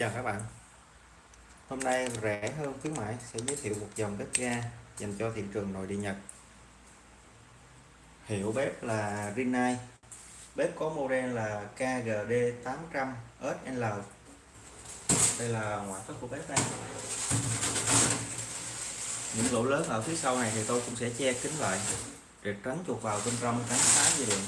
Chào các bạn. Hôm nay rẻ hơn khuyến mãi sẽ giới thiệu một dòng bếp ga dành cho thị trường nội địa Nhật. Hiệu bếp là Rinnai. Bếp có model là KGD 800 SL Đây là ngoại thất của bếp đây Những lỗ lớn ở phía sau này thì tôi cũng sẽ che kín lại, để tránh chuột vào bên trong tránh phá dây điện.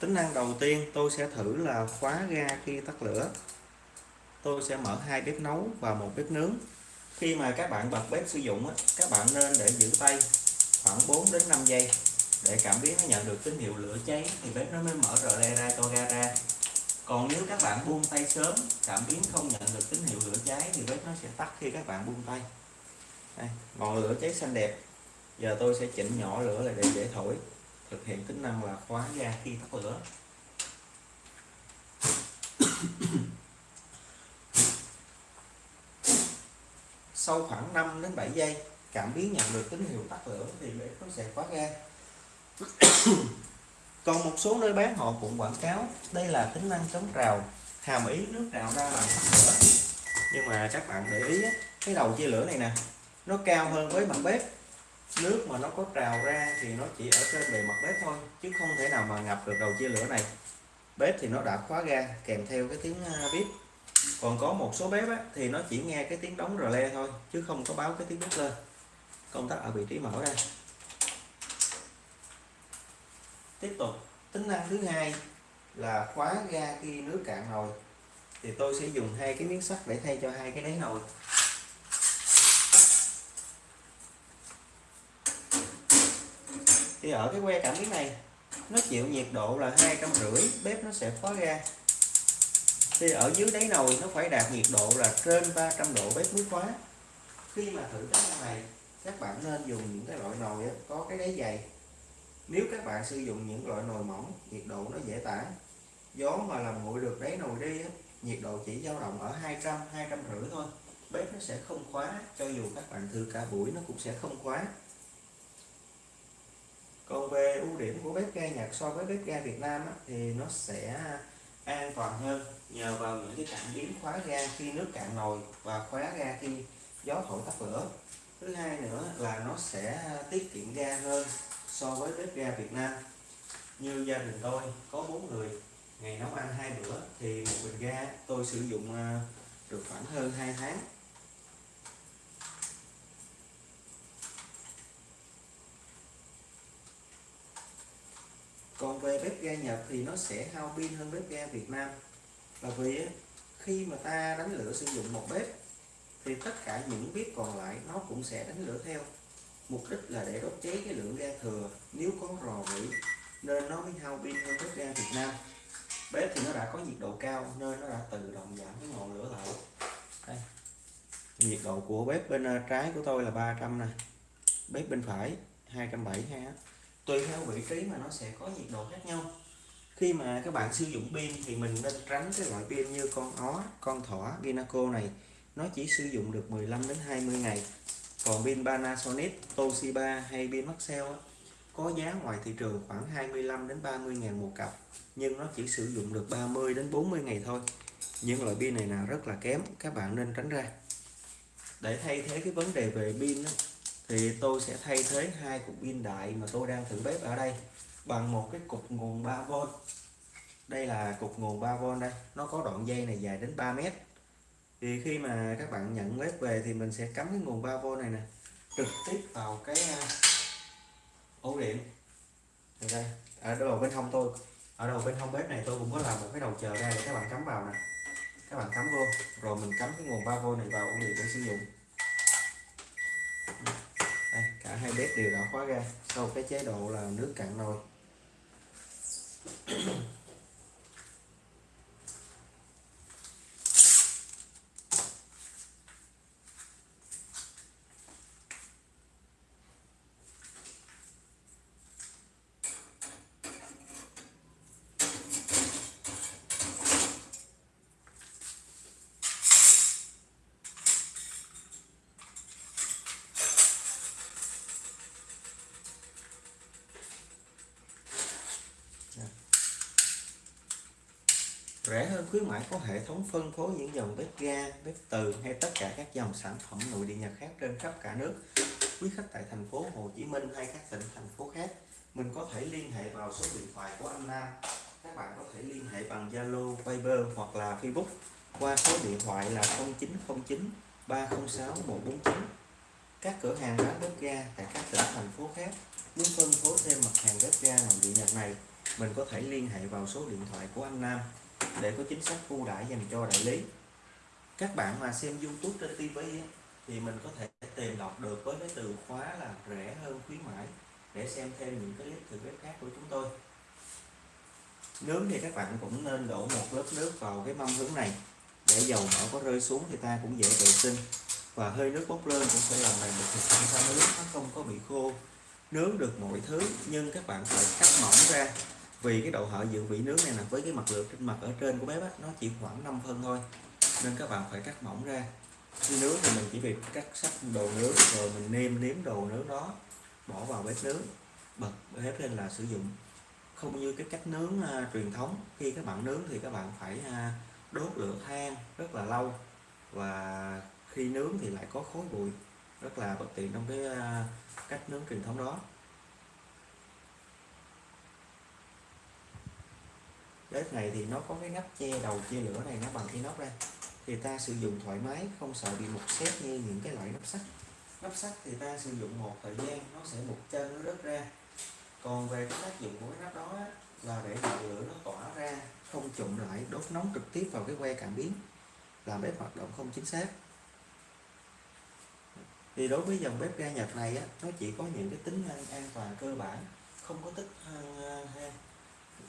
Tính năng đầu tiên tôi sẽ thử là khóa ga khi tắt lửa. Tôi sẽ mở hai bếp nấu và một bếp nướng. Khi mà các bạn bật bếp sử dụng các bạn nên để giữ tay khoảng 4 đến 5 giây. Để cảm biến nó nhận được tín hiệu lửa cháy thì bếp nó mới mở rờ le ra cho ga ra. Còn nếu các bạn buông tay sớm cảm biến không nhận được tín hiệu lửa cháy thì bếp nó sẽ tắt khi các bạn buông tay. Đây, ngọn lửa cháy xanh đẹp. Giờ tôi sẽ chỉnh nhỏ lửa lại để dễ thổi thực hiện tính năng là khóa ga khi tắt lửa. Sau khoảng 5 đến 7 giây, cảm biến nhận được tín hiệu tắt lửa thì bếp nó sẽ khóa ga. Còn một số nơi bán, họ cũng quảng cáo đây là tính năng chống trào hàm ý nước trào ra là tắt lửa. Nhưng mà các bạn để ý cái đầu chia lửa này nè, nó cao hơn với mặt bếp nước mà nó có trào ra thì nó chỉ ở trên bề mặt bếp thôi chứ không thể nào mà ngập được đầu chia lửa này. Bếp thì nó đã khóa ga kèm theo cái tiếng bếp. Còn có một số bếp á, thì nó chỉ nghe cái tiếng đóng rờ le thôi chứ không có báo cái tiếng bếp lên. Công tắc ở vị trí mở ra. Tiếp tục tính năng thứ hai là khóa ga khi nước cạn nồi. Thì tôi sẽ dùng hai cái miếng sắt để thay cho hai cái đáy nồi. Thì ở cái que cảm biến này, nó chịu nhiệt độ là hai trăm rưỡi, bếp nó sẽ khóa ra thì ở dưới đáy nồi nó phải đạt nhiệt độ là trên 300 độ bếp mới khóa. Khi mà thử cái này, các bạn nên dùng những cái loại nồi có cái đáy dày. Nếu các bạn sử dụng những loại nồi mỏng, nhiệt độ nó dễ tản. Gió mà làm nguội được đáy nồi đi nhiệt độ chỉ dao động ở 200 200 rưỡi thôi. Bếp nó sẽ không khóa, cho dù các bạn thử cả buổi nó cũng sẽ không khóa còn về ưu điểm của bếp ga Nhật so với bếp ga Việt Nam á, thì nó sẽ an toàn hơn nhờ vào những cái cảm biến khóa ga khi nước cạn nồi và khóa ga khi gió thổi tắt lửa. Thứ hai nữa là nó sẽ tiết kiệm ga hơn so với bếp ga Việt Nam. Như gia đình tôi có bốn người ngày nấu ăn hai bữa thì một bình ga tôi sử dụng à, được khoảng hơn 2 tháng. Còn về bếp ga Nhật thì nó sẽ hao pin hơn bếp ga Việt Nam. Là vì khi mà ta đánh lửa sử dụng một bếp, thì tất cả những bếp còn lại nó cũng sẽ đánh lửa theo. Mục đích là để đốt cháy cái lượng ga thừa, nếu có rò rỉ, nên nó mới hao pin hơn bếp ga Việt Nam. Bếp thì nó đã có nhiệt độ cao, nên nó đã tự động giảm cái ngọn lửa lại. Đây, nhiệt độ của bếp bên à, trái của tôi là 300 nè, bếp bên phải 270 ha tùy theo vị trí mà nó sẽ có nhiệt độ khác nhau. Khi mà các bạn sử dụng pin thì mình nên tránh cái loại pin như con ó, con thỏ Vinaco này. Nó chỉ sử dụng được 15 đến 20 ngày. Còn pin Panasonic, Toshiba hay pin Maxell có giá ngoài thị trường khoảng 25 đến 30 ngàn một cặp, nhưng nó chỉ sử dụng được 30 đến 40 ngày thôi. Những loại pin này là rất là kém, các bạn nên tránh ra. Để thay thế cái vấn đề về pin thì tôi sẽ thay thế hai cục pin đại mà tôi đang thử bếp ở đây bằng một cái cục nguồn 3V đây là cục nguồn 3V đây. Nó có đoạn dây này dài đến 3 mét. Thì khi mà các bạn nhận bếp về thì mình sẽ cắm cái nguồn 3V này nè, trực tiếp vào cái à, ổ điện. Đây. Ở đầu bên hông tôi, ở đầu bên hông bếp này tôi cũng có làm một cái đầu chờ ra để các bạn cắm vào nè. Các bạn cắm vô, rồi mình cắm cái nguồn 3V này vào ổ điện để sử dụng cả hai bếp đều đã khóa ga. Sau cái chế độ là nước cạn nồi. Rẻ hơn, khuyến mãi có hệ thống phân phối những dòng bếp ga, bếp từ hay tất cả các dòng sản phẩm nội địa nhật khác trên khắp cả nước. Quý khách tại thành phố Hồ Chí Minh hay các tỉnh thành phố khác, mình có thể liên hệ vào số điện thoại của anh Nam. Các bạn có thể liên hệ bằng Zalo, Viber hoặc là Facebook qua số điện thoại là 0909 306 149 các cửa hàng bán bếp ga tại các tỉnh thành phố khác muốn phân phối thêm mặt hàng bếp ga nội địa nhật này. Mình có thể liên hệ vào số điện thoại của anh Nam để có chính sách ưu đãi dành cho đại lý. Các bạn mà xem YouTube trên TV thì mình có thể tìm đọc được với cái từ khóa là rẻ hơn khuyến mãi, để xem thêm những cái clip thử bếp khác của chúng tôi. Nướng thì các bạn cũng nên đổ một lớp nước vào cái mâm hướng này. Để dầu mỡ có rơi xuống thì ta cũng dễ vệ sinh. Và hơi nước bốc lên cũng sẽ làm mềm được thực phẩm ta nướng nó không có bị khô. Nướng được mọi thứ, nhưng các bạn phải cắt mỏng ra vì cái độ hở dự vị nướng này là với cái mặt lược trên mặt ở trên của bếp á, nó chỉ khoảng 5 phân thôi. Nên các bạn phải cắt mỏng ra. Khi nướng thì mình chỉ việc cắt sắt đồ nướng rồi mình nêm nếm đồ nướng đó bỏ vào bếp nướng bật bếp lên là sử dụng. Không như cái cách nướng uh, truyền thống khi các bạn nướng thì các bạn phải uh, đốt lửa than rất là lâu và khi nướng thì lại có khói bụi rất là bất tiện trong cái uh, cách nướng truyền thống đó. Bếp này thì nó có cái nắp che đầu chia lửa này nó bằng inox ra. Thì ta sử dụng thoải mái không sợ bị mục xét như những cái loại nắp sắt. Nắp sắt thì ta sử dụng một thời gian nó sẽ mục chân nó rớt ra. Còn về cái tác dụng của cái nắp đó là để ngọn lửa nó tỏa ra không trụng lại đốt nóng trực tiếp vào cái que cảm biến làm bếp hoạt động không chính xác. Thì đối với dòng bếp ga Nhật này á, nó chỉ có những cái tính năng an toàn cơ bản không có tích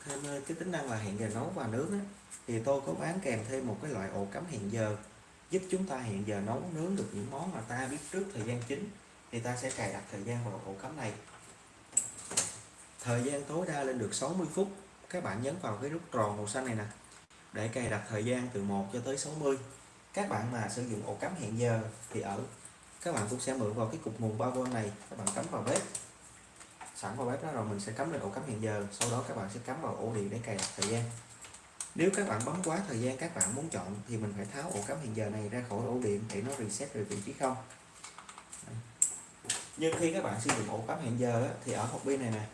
thêm cái tính năng là hẹn giờ nấu và nướng á, thì tôi có bán kèm thêm một cái loại ổ cắm hẹn giờ giúp chúng ta hẹn giờ nấu nướng được những món mà ta biết trước thời gian chính thì ta sẽ cài đặt thời gian vào ổ cắm này. Thời gian tối đa lên được 60 phút các bạn nhấn vào cái nút tròn màu xanh này nè để cài đặt thời gian từ 1 cho tới 60 các bạn mà sử dụng ổ cắm hẹn giờ thì ở các bạn cũng sẽ mượn vào cái cục nguồn 3V này các bạn cắm vào bếp sẵn vào bếp đó rồi mình sẽ cắm lên ổ cắm hẹn giờ. Sau đó các bạn sẽ cắm vào ổ điện để cài đặt thời gian. Nếu các bạn bấm quá thời gian các bạn muốn chọn thì mình phải tháo ổ cắm hẹn giờ này ra khỏi ổ điện để nó reset về vị trí không. Nhưng khi các bạn sử dụng ổ cắm hẹn giờ thì ở hộp pin này nè,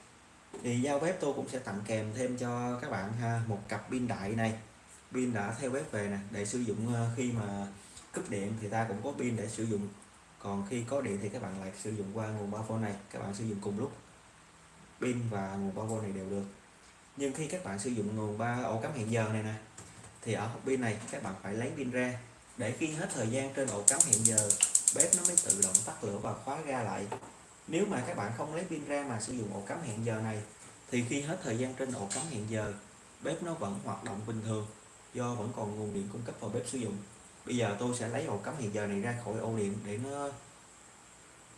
thì giao bếp tôi cũng sẽ tặng kèm thêm cho các bạn ha, một cặp pin đại này. Pin đã theo bếp về nè, để sử dụng ờ, khi mà cúp điện thì ta cũng có pin để sử dụng. Còn khi có điện thì các bạn lại sử dụng qua nguồn 3V này, các bạn sử dụng cùng lúc pin và nguồn 3V này đều được. Nhưng khi các bạn sử dụng nguồn 3 ổ cắm hẹn giờ này nè, thì ở hộp pin này các bạn phải lấy pin ra, để khi hết thời gian trên ổ cắm hẹn giờ, bếp nó mới tự động tắt lửa và khóa ga lại. Nếu mà các bạn không lấy pin ra mà sử dụng ổ cắm hẹn giờ này, thì khi hết thời gian trên ổ cắm hẹn giờ, bếp nó vẫn hoạt động bình thường, do vẫn còn nguồn điện cung cấp vào bếp sử dụng. Bây giờ tôi sẽ lấy ổ cắm hẹn giờ này ra khỏi ổ điện để nó,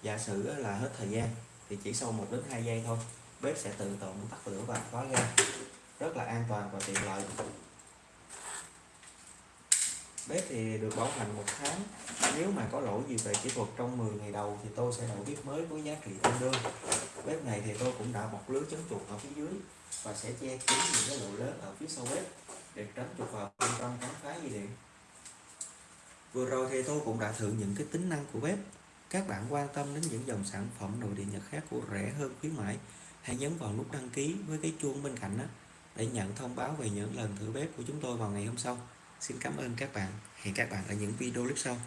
giả sử là hết thời gian, thì chỉ sau 1 đến 2 giây thôi bếp sẽ tự động tắt lửa và khóa ga rất là an toàn và tiện lợi. Bếp thì được bảo hành một tháng. Nếu mà có lỗi gì về kỹ thuật trong 10 ngày đầu thì tôi sẽ đổi bếp mới với giá trị tương đương. Bếp này thì tôi cũng đã bọc lưới chống chuột ở phía dưới và sẽ che kín những cái lỗ lớn ở phía sau bếp để tránh chuột vào bên trong cắn phá dây điện. Vừa rồi thì tôi cũng đã thử những cái tính năng của bếp. Các bạn quan tâm đến những dòng sản phẩm nội địa nhật khác của rẻ hơn khuyến mãi hãy nhấn vào nút đăng ký với cái chuông bên cạnh đó để nhận thông báo về những lần thử bếp của chúng tôi vào ngày hôm sau. Xin cảm ơn các bạn. Hẹn các bạn ở những video clip sau.